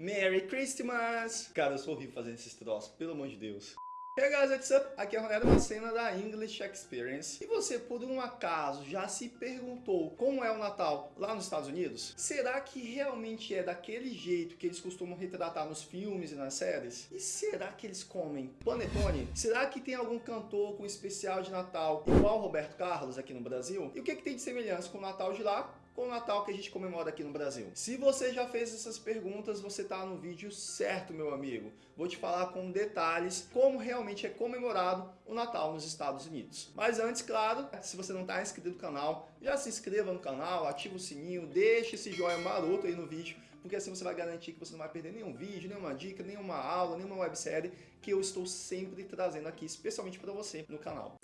Merry Christmas! Cara, eu sou horrível fazendo esses troços, pelo amor de Deus. Hey guys, what's up? Aqui é a Ronaldo cena da English Experience. E você, por um acaso, já se perguntou como é o Natal lá nos Estados Unidos? Será que realmente é daquele jeito que eles costumam retratar nos filmes e nas séries? E será que eles comem panetone? Será que tem algum cantor com especial de Natal igual Roberto Carlos aqui no Brasil? E o que, que tem de semelhança com o Natal de lá com o Natal que a gente comemora aqui no Brasil? Se você já fez essas perguntas, você está no vídeo certo, meu amigo. Vou te falar com detalhes como realmente é comemorado o Natal nos Estados Unidos. Mas antes, claro, se você não está inscrito no canal, já se inscreva no canal, ativa o sininho, deixe esse joinha maroto aí no vídeo, porque assim você vai garantir que você não vai perder nenhum vídeo, nenhuma dica, nenhuma aula, nenhuma websérie que eu estou sempre trazendo aqui, especialmente para você no canal.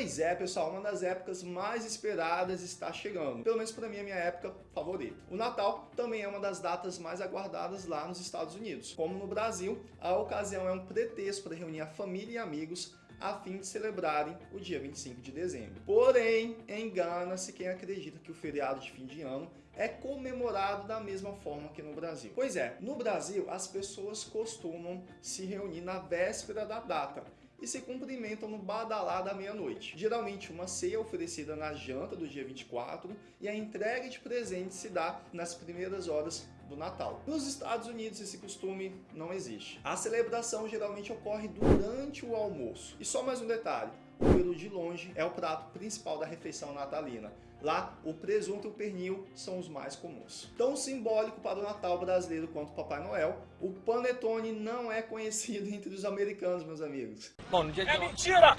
Pois é, pessoal, uma das épocas mais esperadas está chegando. Pelo menos para mim, a minha época favorita. O Natal também é uma das datas mais aguardadas lá nos Estados Unidos. Como no Brasil, a ocasião é um pretexto para reunir a família e amigos a fim de celebrarem o dia 25 de dezembro. Porém, engana-se quem acredita que o feriado de fim de ano é comemorado da mesma forma que no Brasil. Pois é, no Brasil as pessoas costumam se reunir na véspera da data e se cumprimentam no badalá da meia-noite. Geralmente uma ceia oferecida na janta do dia 24 e a entrega de presentes se dá nas primeiras horas do Natal. Nos Estados Unidos esse costume não existe. A celebração geralmente ocorre durante o almoço. E só mais um detalhe, o peru de longe é o prato principal da refeição natalina. Lá, o presunto e o pernil são os mais comuns. Tão simbólico para o Natal brasileiro quanto o Papai Noel, o panetone não é conhecido entre os americanos, meus amigos. Bom, no dia de... É mentira!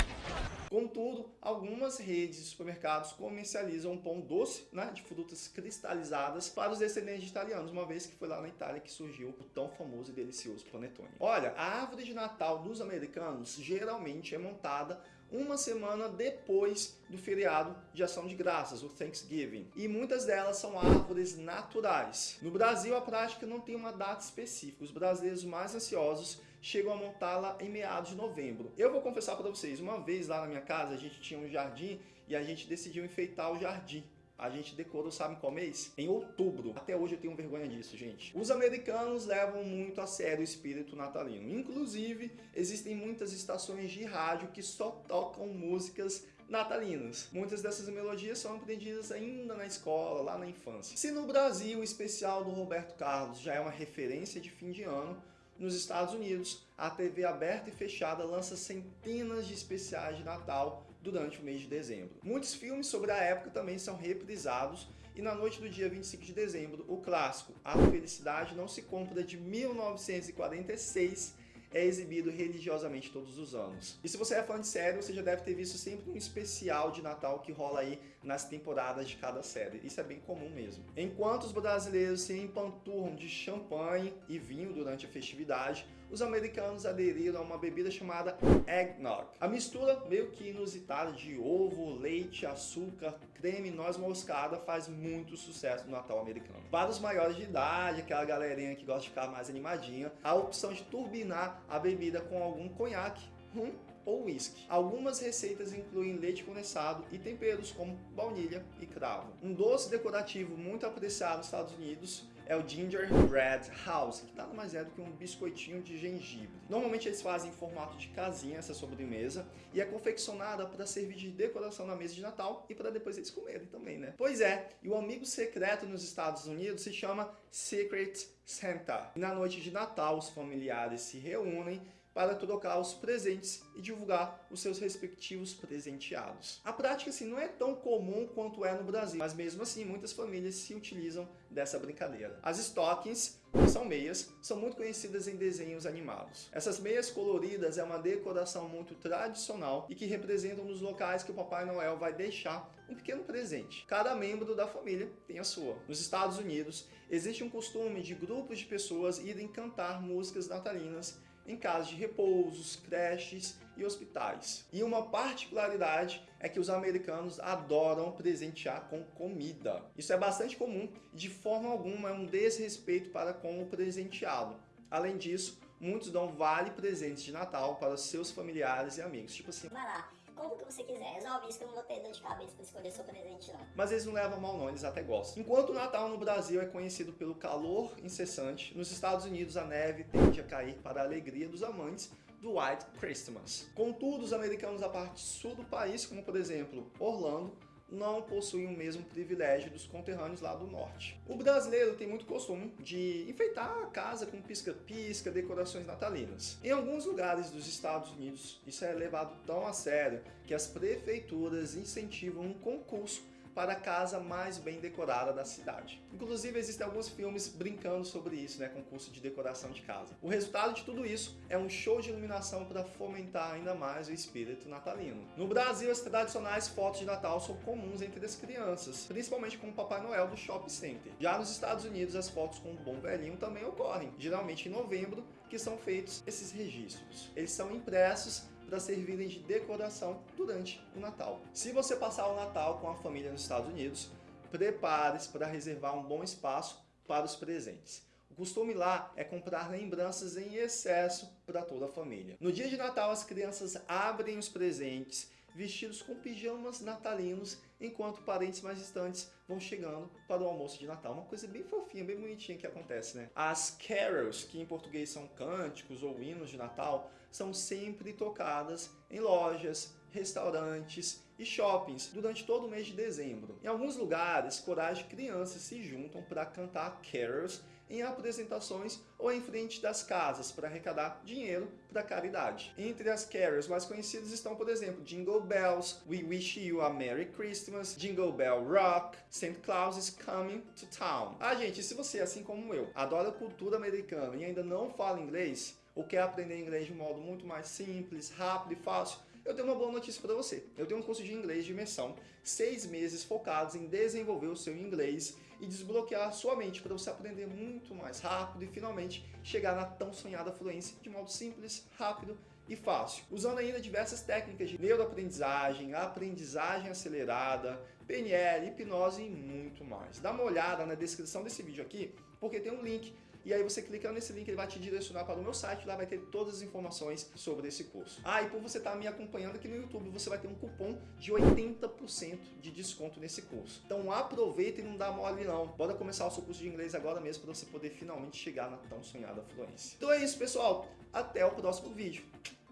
Contudo, algumas redes de supermercados comercializam pão doce né, de frutas cristalizadas para os descendentes de italianos, uma vez que foi lá na Itália que surgiu o tão famoso e delicioso panetone. Olha, a árvore de Natal dos americanos geralmente é montada uma semana depois do feriado de ação de graças, o Thanksgiving. E muitas delas são árvores naturais. No Brasil, a prática não tem uma data específica. Os brasileiros mais ansiosos chegam a montá-la em meados de novembro. Eu vou confessar para vocês, uma vez lá na minha casa, a gente tinha um jardim e a gente decidiu enfeitar o jardim a gente decorou, sabe qual mês? Em outubro. Até hoje eu tenho vergonha disso, gente. Os americanos levam muito a sério o espírito natalino. Inclusive, existem muitas estações de rádio que só tocam músicas natalinas. Muitas dessas melodias são aprendidas ainda na escola, lá na infância. Se no Brasil o especial do Roberto Carlos já é uma referência de fim de ano, nos Estados Unidos, a TV aberta e fechada lança centenas de especiais de Natal durante o mês de dezembro. Muitos filmes sobre a época também são reprisados e na noite do dia 25 de dezembro, o clássico A Felicidade Não Se Compra de 1946 é exibido religiosamente todos os anos. E se você é fã de série, você já deve ter visto sempre um especial de Natal que rola aí nas temporadas de cada série. Isso é bem comum mesmo. Enquanto os brasileiros se empanturram de champanhe e vinho durante a festividade, os americanos aderiram a uma bebida chamada eggnog. A mistura meio que inusitada de ovo, leite, açúcar, creme e noz moscada faz muito sucesso no Natal americano. Para os maiores de idade, aquela galerinha que gosta de ficar mais animadinha, a opção de turbinar a bebida com algum conhaque, rum ou whisky. Algumas receitas incluem leite condensado e temperos como baunilha e cravo. Um doce decorativo muito apreciado nos Estados Unidos é o Gingerbread House, que nada mais é do que um biscoitinho de gengibre. Normalmente eles fazem em formato de casinha essa sobremesa e é confeccionada para servir de decoração na mesa de Natal e para depois eles comerem também, né? Pois é, e o amigo secreto nos Estados Unidos se chama Secret Santa. E na noite de Natal os familiares se reúnem para trocar os presentes e divulgar os seus respectivos presenteados. A prática assim, não é tão comum quanto é no Brasil, mas mesmo assim muitas famílias se utilizam dessa brincadeira. As stockings, são meias, são muito conhecidas em desenhos animados. Essas meias coloridas é uma decoração muito tradicional e que representam nos locais que o Papai Noel vai deixar um pequeno presente. Cada membro da família tem a sua. Nos Estados Unidos, existe um costume de grupos de pessoas irem cantar músicas natalinas em casas de repousos, creches e hospitais. E uma particularidade é que os americanos adoram presentear com comida. Isso é bastante comum e de forma alguma é um desrespeito para com o presenteado. Além disso, muitos dão vale presentes de Natal para seus familiares e amigos. Tipo assim, vai lá, o que você quiser, resolve isso que eu não vou ter dor de cabeça pra escolher seu presente não. Mas eles não levam mal não, eles até gostam. Enquanto o Natal no Brasil é conhecido pelo calor incessante, nos Estados Unidos a neve tende a cair para a alegria dos amantes do White Christmas. Contudo, os americanos da parte sul do país, como por exemplo Orlando, não possuem o mesmo privilégio dos conterrâneos lá do norte. O brasileiro tem muito costume de enfeitar a casa com pisca-pisca, decorações natalinas. Em alguns lugares dos Estados Unidos, isso é levado tão a sério que as prefeituras incentivam um concurso para a casa mais bem decorada da cidade. Inclusive, existem alguns filmes brincando sobre isso, né, concurso de decoração de casa. O resultado de tudo isso é um show de iluminação para fomentar ainda mais o espírito natalino. No Brasil, as tradicionais fotos de Natal são comuns entre as crianças, principalmente com o Papai Noel do Shopping Center. Já nos Estados Unidos, as fotos com o Bom Velhinho também ocorrem, geralmente em novembro, que são feitos esses registros. Eles são impressos para servirem de decoração durante o Natal. Se você passar o Natal com a família nos Estados Unidos, prepare-se para reservar um bom espaço para os presentes. O costume lá é comprar lembranças em excesso para toda a família. No dia de Natal, as crianças abrem os presentes vestidos com pijamas natalinos, enquanto parentes mais distantes vão chegando para o almoço de Natal. Uma coisa bem fofinha, bem bonitinha que acontece, né? As carols, que em português são cânticos ou hinos de Natal, são sempre tocadas em lojas, restaurantes e shoppings durante todo o mês de dezembro. Em alguns lugares, corais de crianças se juntam para cantar carols em apresentações ou em frente das casas para arrecadar dinheiro para caridade. Entre as carols mais conhecidas estão, por exemplo, Jingle Bells, We Wish You a Merry Christmas, Jingle Bell Rock, St. Claus is Coming to Town. Ah, gente, se você, assim como eu, adora cultura americana e ainda não fala inglês, ou quer aprender inglês de um modo muito mais simples, rápido e fácil, eu tenho uma boa notícia para você. Eu tenho um curso de inglês de imersão, seis meses focados em desenvolver o seu inglês e desbloquear sua mente para você aprender muito mais rápido e finalmente chegar na tão sonhada fluência de modo simples, rápido e fácil, usando ainda diversas técnicas de neuroaprendizagem, aprendizagem acelerada, PNL, hipnose e muito mais. Dá uma olhada na descrição desse vídeo aqui, porque tem um link e aí você clica nesse link, ele vai te direcionar para o meu site, lá vai ter todas as informações sobre esse curso. Ah, e por você estar tá me acompanhando aqui no YouTube, você vai ter um cupom de 80% de desconto nesse curso. Então aproveita e não dá mole não. Bora começar o seu curso de inglês agora mesmo para você poder finalmente chegar na tão sonhada fluência. Então é isso, pessoal. Até o próximo vídeo.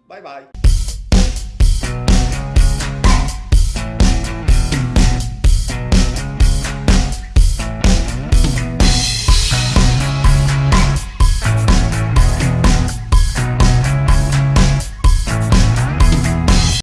Bye, bye.